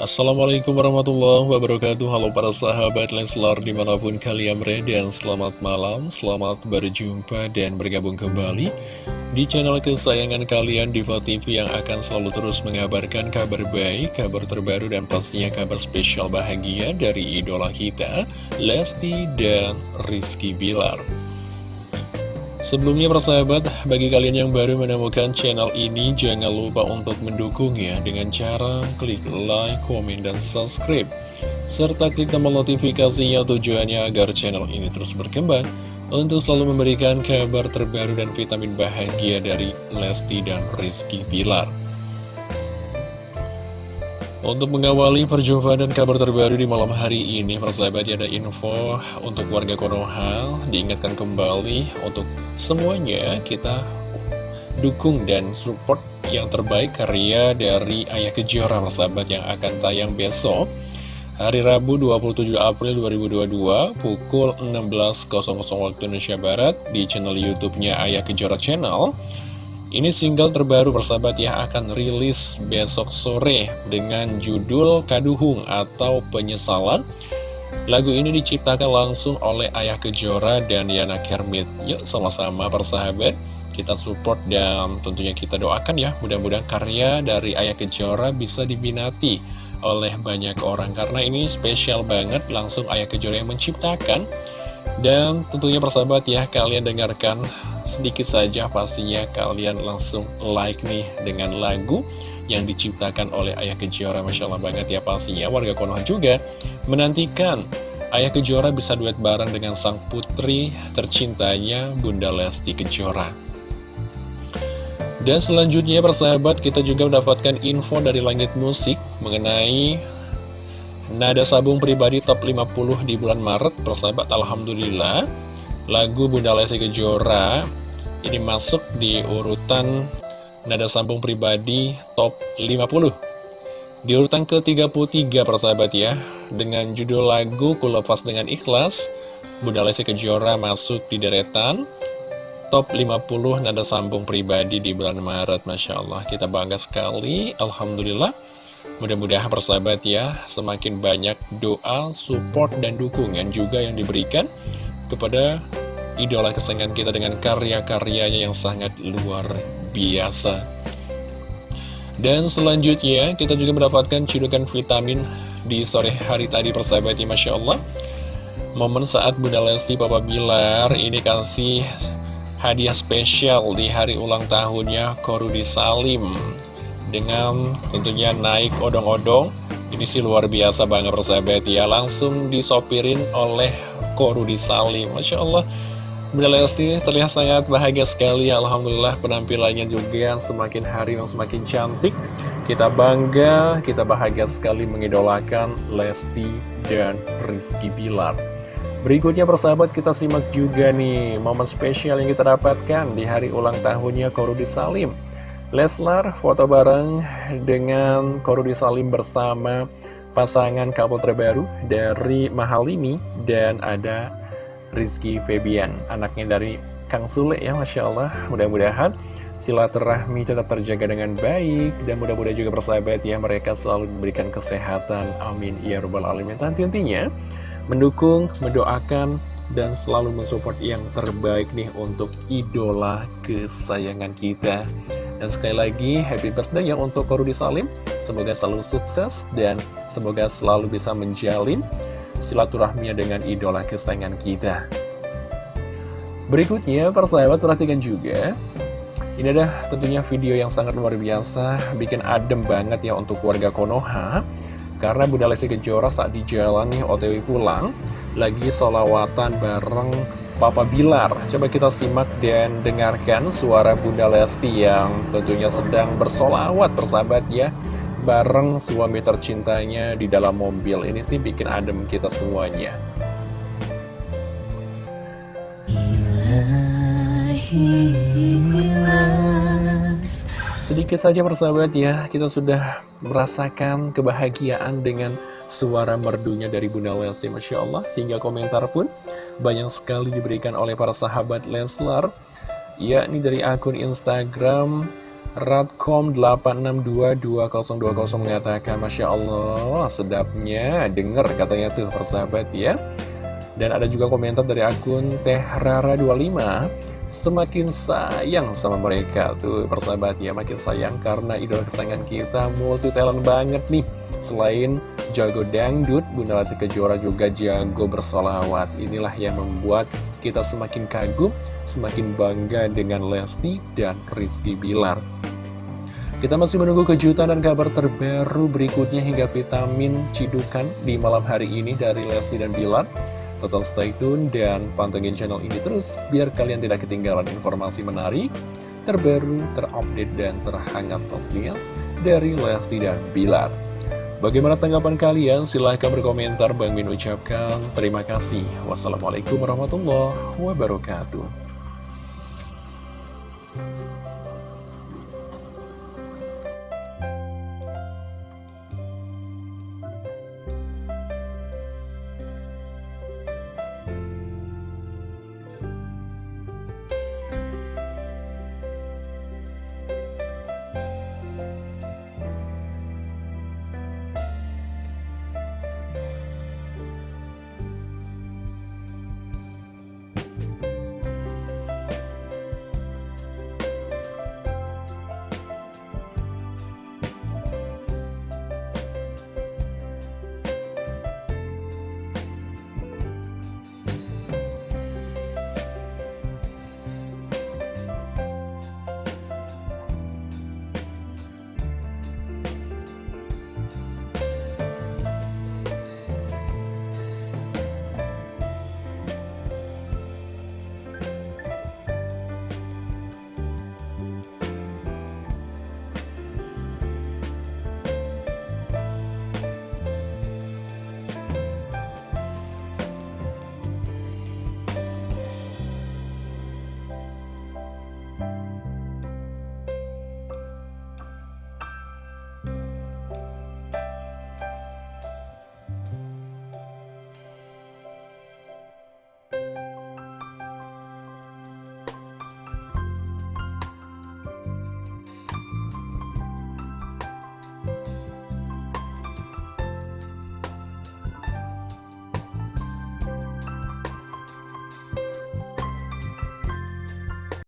Assalamualaikum warahmatullahi wabarakatuh. Halo para sahabat Leslar di mana pun kalian berada Dan selamat malam, selamat berjumpa dan bergabung kembali Di channel kesayangan kalian Diva TV yang akan selalu terus mengabarkan kabar baik Kabar terbaru dan pastinya kabar spesial bahagia dari idola kita Lesti dan Rizky Bilar Sebelumnya persahabat, bagi kalian yang baru menemukan channel ini, jangan lupa untuk mendukungnya dengan cara klik like, komen, dan subscribe. Serta klik tombol notifikasinya tujuannya agar channel ini terus berkembang untuk selalu memberikan kabar terbaru dan vitamin bahagia dari Lesti dan Rizky Bilar. Untuk mengawali perjumpaan dan kabar terbaru di malam hari ini, persahabat ada info untuk warga Konoha, diingatkan kembali untuk semuanya kita dukung dan support yang terbaik karya dari Ayah Kejora, persahabat yang akan tayang besok, hari Rabu 27 April 2022, pukul 16.00 waktu Indonesia Barat, di channel YouTube-nya Ayah Kejora Channel. Ini single terbaru persahabat ya akan rilis besok sore dengan judul Kaduhung atau Penyesalan. Lagu ini diciptakan langsung oleh Ayah Kejora dan Yana Kermit. Yuk sama-sama persahabat kita support dan tentunya kita doakan ya mudah-mudahan karya dari Ayah Kejora bisa diminati oleh banyak orang karena ini spesial banget langsung Ayah Kejora yang menciptakan dan tentunya persahabat ya, kalian dengarkan sedikit saja pastinya kalian langsung like nih dengan lagu yang diciptakan oleh Ayah Kejora. Masya Allah banget ya pastinya, warga Konoha juga menantikan Ayah Kejora bisa duet bareng dengan sang putri tercintanya Bunda Lesti Kejora. Dan selanjutnya persahabat kita juga mendapatkan info dari Langit Musik mengenai Nada sabung pribadi top 50 di bulan Maret Persahabat Alhamdulillah Lagu Bunda Lesti Kejora Ini masuk di urutan Nada sabung pribadi top 50 Di urutan ke-33 persahabat ya Dengan judul lagu Kulepas dengan Ikhlas Bunda Lesti Kejora masuk di deretan Top 50 nada sambung pribadi di bulan Maret Masya Allah. Kita bangga sekali Alhamdulillah. Mudah-mudahan persahabat ya, semakin banyak doa, support, dan dukungan juga yang diberikan kepada idola kesayangan kita dengan karya-karyanya yang sangat luar biasa. Dan selanjutnya, kita juga mendapatkan cidukan vitamin di sore hari tadi persahabat ya, Masya Allah. Momen saat Bunda Lesti Papa Bilar ini kasih hadiah spesial di hari ulang tahunnya Korudi Salim dengan tentunya naik odong-odong ini sih luar biasa banget persahabat ya langsung disopirin oleh Korudi Salim Masya Allah Bunda Lesti terlihat sangat bahagia sekali. Alhamdulillah penampilannya juga semakin hari yang semakin cantik. Kita bangga, kita bahagia sekali mengidolakan Lesti dan Rizky Bilar. Berikutnya persahabat kita simak juga nih momen spesial yang kita dapatkan di hari ulang tahunnya Korudi Salim. Leslar foto bareng dengan Korudi Salim bersama pasangan couple terbaru dari Mahalini dan ada Rizky Febian, anaknya dari Kang Sule ya Masya Allah. Mudah-mudahan silaturahmi tetap terjaga dengan baik dan mudah-mudahan juga persahabat ya mereka selalu diberikan kesehatan. Amin ya robbal alamin. Dan tentunya mendukung, mendoakan dan selalu mensupport yang terbaik nih untuk idola kesayangan kita. Dan sekali lagi, happy birthday ya untuk Korudi Salim. Semoga selalu sukses dan semoga selalu bisa menjalin silaturahminya dengan idola kesayangan kita. Berikutnya, persahabat perhatikan juga. Ini adalah tentunya video yang sangat luar biasa, bikin adem banget ya untuk warga Konoha. Karena Bunda Lesti Kejora saat di jalan nih OTW pulang, lagi solawatan bareng Papa Bilar. Coba kita simak dan dengarkan suara Bunda Lesti yang tentunya sedang bersolawat bersahabat ya. Bareng suami tercintanya di dalam mobil. Ini sih bikin adem kita semuanya. Sedikit saja persahabat ya, kita sudah merasakan kebahagiaan dengan suara merdunya dari Bunda Lesti Masya Allah hingga komentar pun banyak sekali diberikan oleh para sahabat Leslar yakni dari akun Instagram Radcom 8622020 mengatakan Masya Allah sedapnya. Denger katanya tuh persahabat ya. Dan ada juga komentar dari akun Teh Rara 25 Semakin sayang sama mereka. Tuh persahabat ya Makin sayang karena idola kesayangan kita multi talent banget nih. Selain jago dangdut, Bunda Lesti Kejora juga jago bersolawat. Inilah yang membuat kita semakin kagum semakin bangga dengan Lesti dan Rizky Bilar. Kita masih menunggu kejutan dan kabar terbaru berikutnya hingga vitamin cidukan di malam hari ini dari Lesti dan Bilar. Total stay tune dan pantengin channel ini terus biar kalian tidak ketinggalan informasi menarik, terbaru, terupdate, dan terhangat pastinya dari Lesti dan Bilar. Bagaimana tanggapan kalian? Silahkan berkomentar. Bang Min ucapkan terima kasih. Wassalamualaikum warahmatullahi wabarakatuh. Thank you.